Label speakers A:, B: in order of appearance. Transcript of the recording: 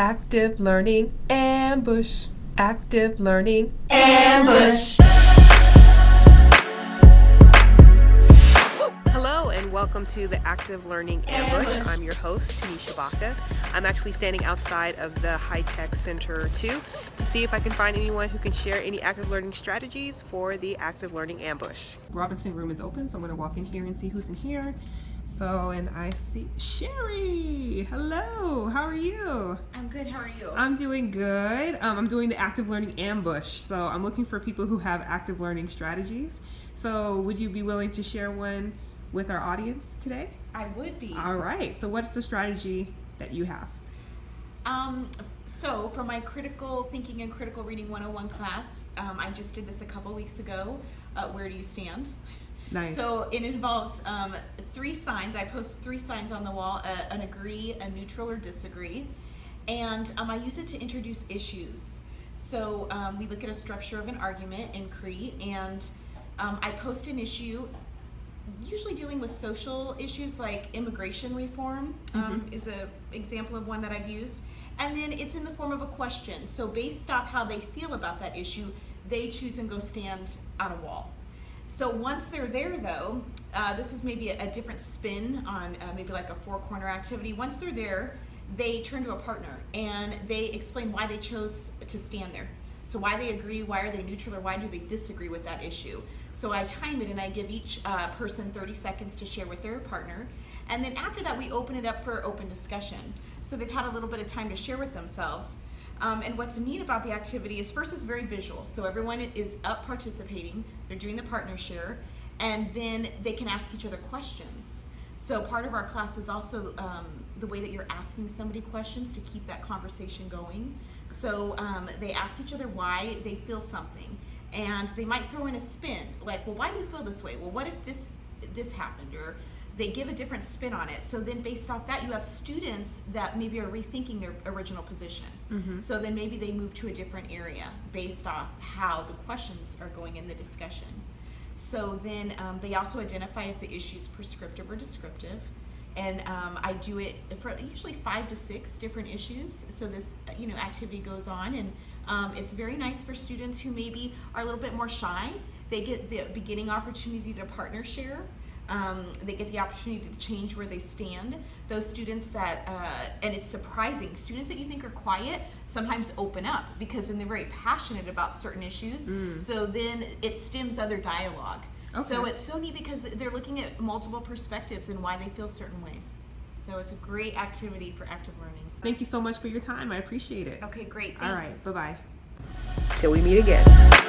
A: Active Learning Ambush. Active Learning
B: Ambush.
A: Hello and welcome to the Active Learning Ambush. I'm your host, Tanisha Baca. I'm actually standing outside of the High Tech Center 2 to see if I can find anyone who can share any active learning strategies for the Active Learning Ambush. Robinson room is open, so I'm going to walk in here and see who's in here. So, and I see Sherry. Hello, how are you?
B: I'm good, how are you?
A: I'm doing good. Um, I'm doing the active learning ambush. So I'm looking for people who have active learning strategies. So would you be willing to share one with our audience today?
B: I would be.
A: All right, so what's the strategy that you have?
B: Um, so for my critical thinking and critical reading 101 class, um, I just did this a couple weeks ago. Uh, where do you stand?
A: Nice.
B: So it involves um, three signs. I post three signs on the wall, uh, an agree, a neutral, or disagree. And um, I use it to introduce issues. So um, we look at a structure of an argument in CREE, and um, I post an issue, usually dealing with social issues like immigration reform um,
A: Mhm.
B: is an example of one that I've used. And then it's in the form of a question. So based off how they feel about that issue, they choose and go stand on a wall. So once they're there though, uh, this is maybe a, a different spin on uh, maybe like a four corner activity. Once they're there, they turn to a partner and they explain why they chose to stand there. So why they agree, why are they neutral, or why do they disagree with that issue? So I time it and I give each uh, person 30 seconds to share with their partner. And then after that, we open it up for open discussion. So they've had a little bit of time to share with themselves. Um, and what's neat about the activity is first it's very visual. So everyone is up participating, they're doing the partner share, and then they can ask each other questions. So part of our class is also um, the way that you're asking somebody questions to keep that conversation going. So um, they ask each other why they feel something, and they might throw in a spin, like, well, why do you feel this way? Well, what if this this happened? Or they give a different spin on it. So then based off that, you have students that maybe are rethinking their original position.
A: Mhm.
B: So then maybe they move to a different area based off how the questions are going in the discussion. So then um, they also identify if the issue is prescriptive or descriptive. And um, I do it for usually five to six different issues. So this, you know, activity goes on, and um, it's very nice for students who maybe are a little bit more shy. They get the beginning opportunity to partner share. Um, they get the opportunity to change where they stand. Those students that, uh, and it's surprising, students that you think are quiet sometimes open up because then they're very passionate about certain issues. So then it stems other dialogue. So it's so neat because they're looking at multiple perspectives and why they feel certain ways. So it's a great activity for active learning.
A: Thank you so much for your time. I appreciate it.
B: Okay, great. Thanks.
A: All right, bye bye.
C: Till we meet again.